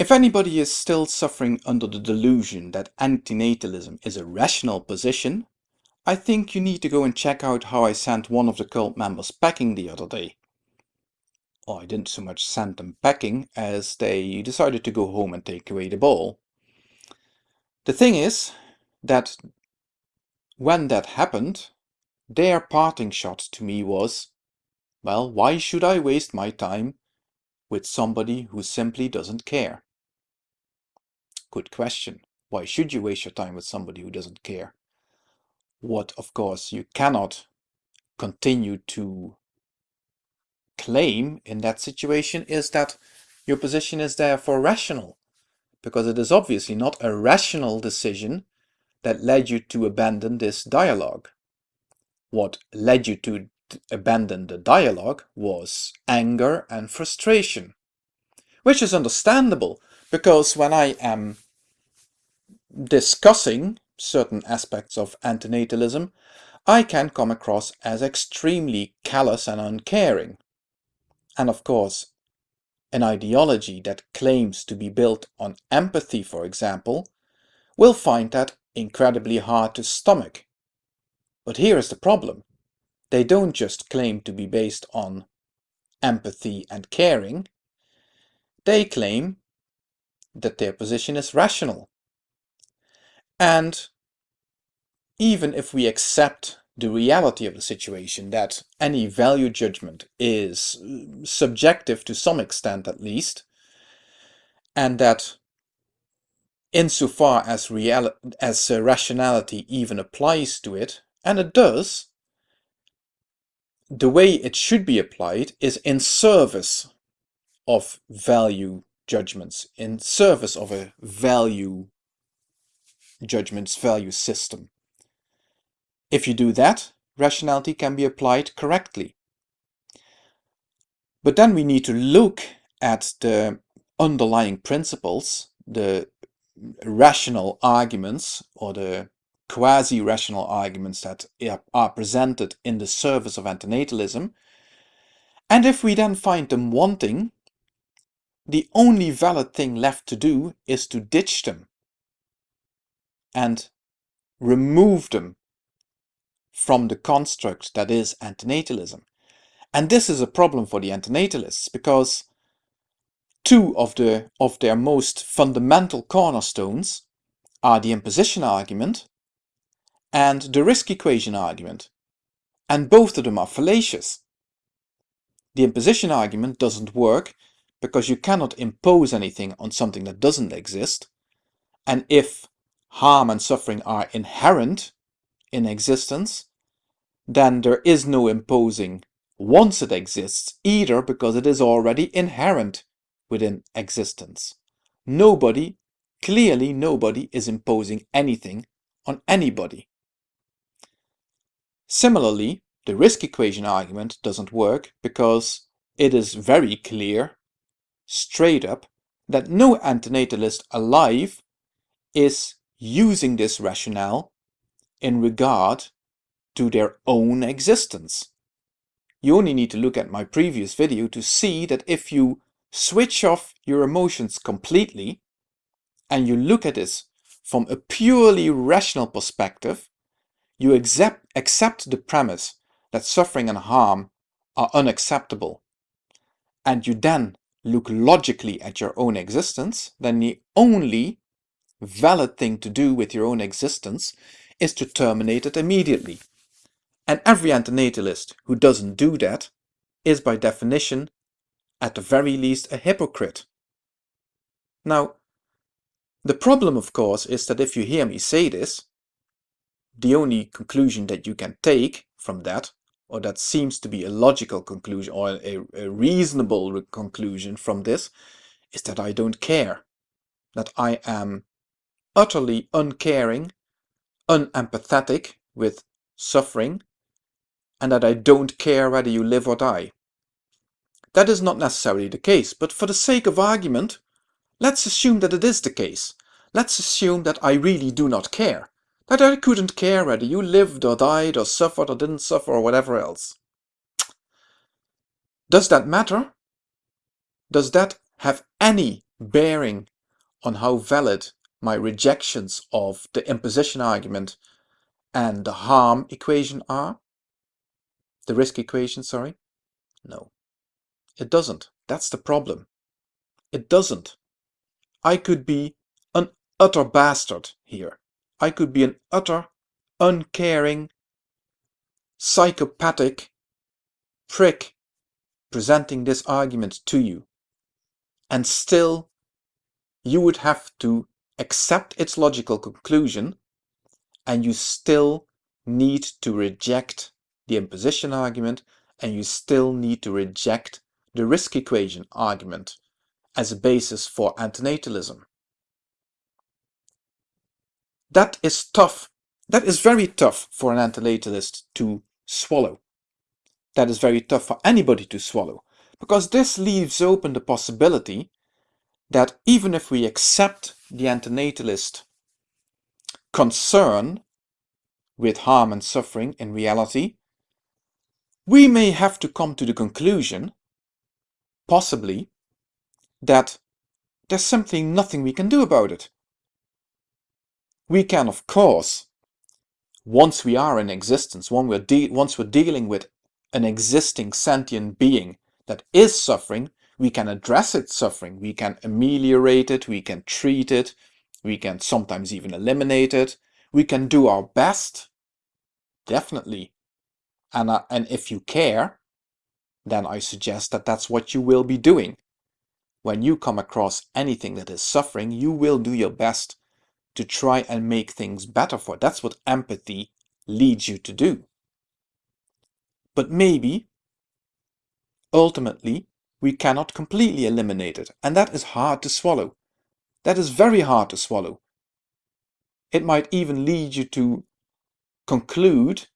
If anybody is still suffering under the delusion that antinatalism is a rational position, I think you need to go and check out how I sent one of the cult members packing the other day. Well, I didn't so much send them packing as they decided to go home and take away the ball. The thing is that when that happened, their parting shot to me was, well, why should I waste my time with somebody who simply doesn't care? Good question. Why should you waste your time with somebody who doesn't care? What, of course, you cannot continue to claim in that situation is that your position is therefore rational, because it is obviously not a rational decision that led you to abandon this dialogue. What led you to abandon the dialogue was anger and frustration, which is understandable because when I am discussing certain aspects of antinatalism, I can come across as extremely callous and uncaring. And of course, an ideology that claims to be built on empathy, for example, will find that incredibly hard to stomach. But here is the problem. They don't just claim to be based on empathy and caring, they claim that their position is rational. And even if we accept the reality of the situation, that any value judgment is uh, subjective to some extent at least, and that insofar as, as uh, rationality even applies to it, and it does, the way it should be applied is in service of value judgments, in service of a value judgments value system. If you do that, rationality can be applied correctly. But then we need to look at the underlying principles, the rational arguments or the quasi-rational arguments that are presented in the service of antinatalism. And if we then find them wanting, the only valid thing left to do is to ditch them and remove them from the construct that is antinatalism. And this is a problem for the antinatalists because two of, the, of their most fundamental cornerstones are the imposition argument and the risk equation argument. And both of them are fallacious. The imposition argument doesn't work because you cannot impose anything on something that doesn't exist. And if harm and suffering are inherent in existence, then there is no imposing once it exists either because it is already inherent within existence. Nobody, clearly nobody is imposing anything on anybody. Similarly, the risk equation argument doesn't work because it is very clear, straight up, that no antinatalist alive is using this rationale in regard to their own existence. You only need to look at my previous video to see that if you switch off your emotions completely and you look at this from a purely rational perspective, you accept, accept the premise that suffering and harm are unacceptable, and you then look logically at your own existence, then the only valid thing to do with your own existence is to terminate it immediately. And every antinatalist who doesn't do that is by definition, at the very least, a hypocrite. Now, the problem, of course, is that if you hear me say this, the only conclusion that you can take from that, or that seems to be a logical conclusion or a, a reasonable conclusion from this, is that I don't care, that I am utterly uncaring, unempathetic with suffering, and that I don't care whether you live or die. That is not necessarily the case, but for the sake of argument, let's assume that it is the case. Let's assume that I really do not care, that I couldn't care whether you lived or died or suffered or didn't suffer or whatever else. Does that matter? Does that have any bearing on how valid my rejections of the imposition argument and the harm equation are? The risk equation, sorry? No, it doesn't. That's the problem. It doesn't. I could be an utter bastard here. I could be an utter, uncaring, psychopathic prick presenting this argument to you. And still, you would have to accept its logical conclusion and you still need to reject the imposition argument and you still need to reject the risk equation argument as a basis for antinatalism. That is tough. That is very tough for an antinatalist to swallow. That is very tough for anybody to swallow because this leaves open the possibility that even if we accept the antinatalist concern with harm and suffering in reality, we may have to come to the conclusion, possibly, that there's simply nothing we can do about it. We can, of course, once we are in existence, once we're, once we're dealing with an existing sentient being that is suffering, we can address its suffering, we can ameliorate it, we can treat it, we can sometimes even eliminate it, we can do our best, definitely. And, uh, and if you care, then I suggest that that's what you will be doing. When you come across anything that is suffering, you will do your best to try and make things better for. That's what empathy leads you to do. But maybe, ultimately, we cannot completely eliminate it, and that is hard to swallow. That is very hard to swallow. It might even lead you to conclude,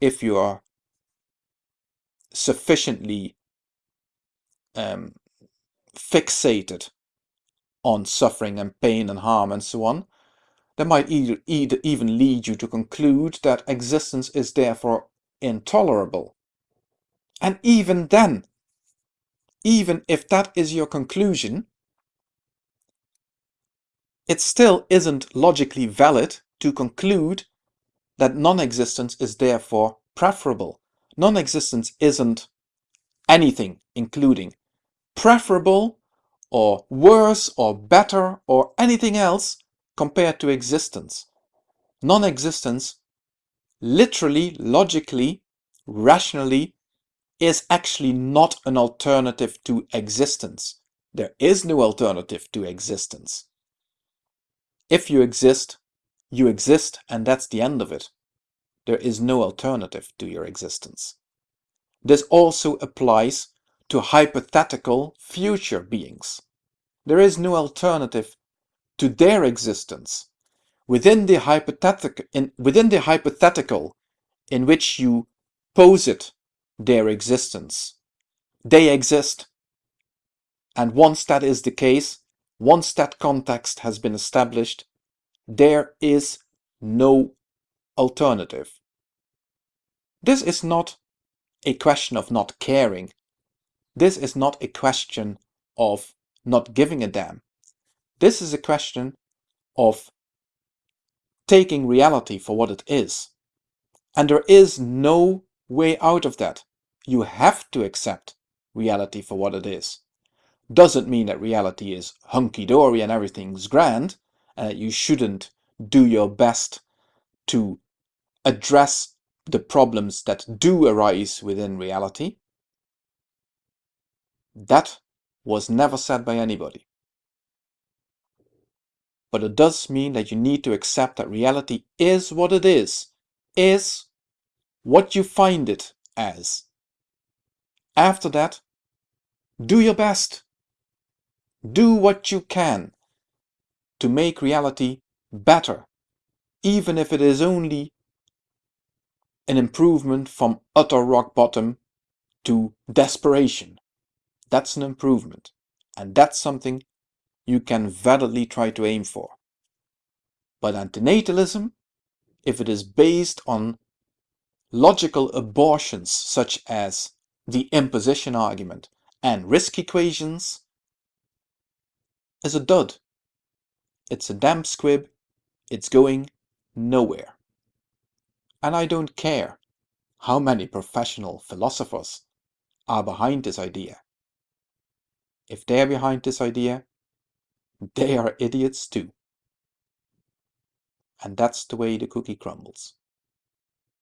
if you are sufficiently um, fixated on suffering and pain and harm and so on, that might either, either even lead you to conclude that existence is therefore intolerable. And even then, even if that is your conclusion, it still isn't logically valid to conclude that non-existence is therefore preferable. Non-existence isn't anything, including preferable or worse or better or anything else compared to existence. Non-existence literally, logically, rationally is actually not an alternative to existence. There is no alternative to existence. If you exist, you exist and that's the end of it. There is no alternative to your existence. This also applies to hypothetical future beings. There is no alternative to their existence. Within the, hypothetical, in, within the hypothetical in which you posit their existence. They exist. And once that is the case, once that context has been established, there is no alternative. This is not a question of not caring. This is not a question of not giving a damn. This is a question of taking reality for what it is. And there is no way out of that. You have to accept reality for what it is. Doesn't mean that reality is hunky-dory and everything's grand, and that you shouldn't do your best to address the problems that do arise within reality. That was never said by anybody. But it does mean that you need to accept that reality is what it is, is what you find it as. After that, do your best. Do what you can to make reality better, even if it is only an improvement from utter rock bottom to desperation. That's an improvement, and that's something you can validly try to aim for. But antinatalism, if it is based on logical abortions such as the imposition argument and risk equations is a dud. It's a damp squib. It's going nowhere. And I don't care how many professional philosophers are behind this idea. If they're behind this idea, they are idiots too. And that's the way the cookie crumbles.